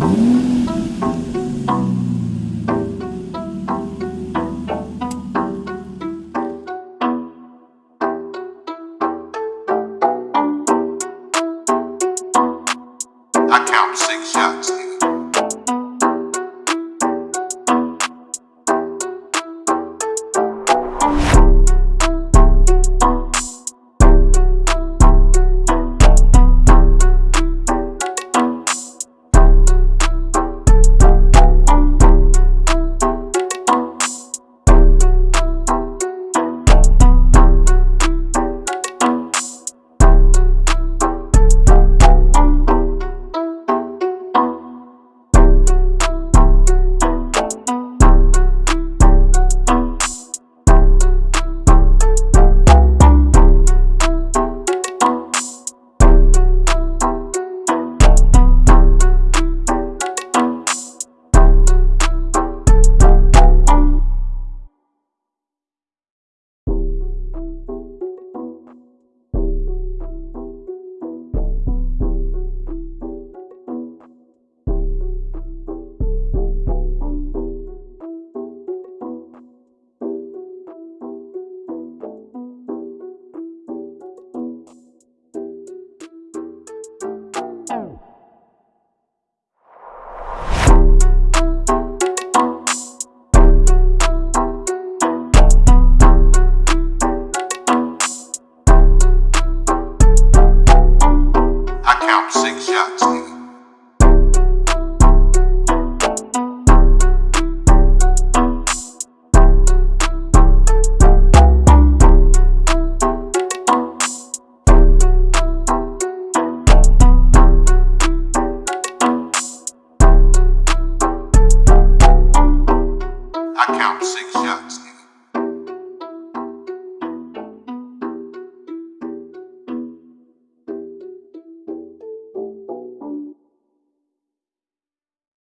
I count six shots. Six shots, nigga. I count six shots.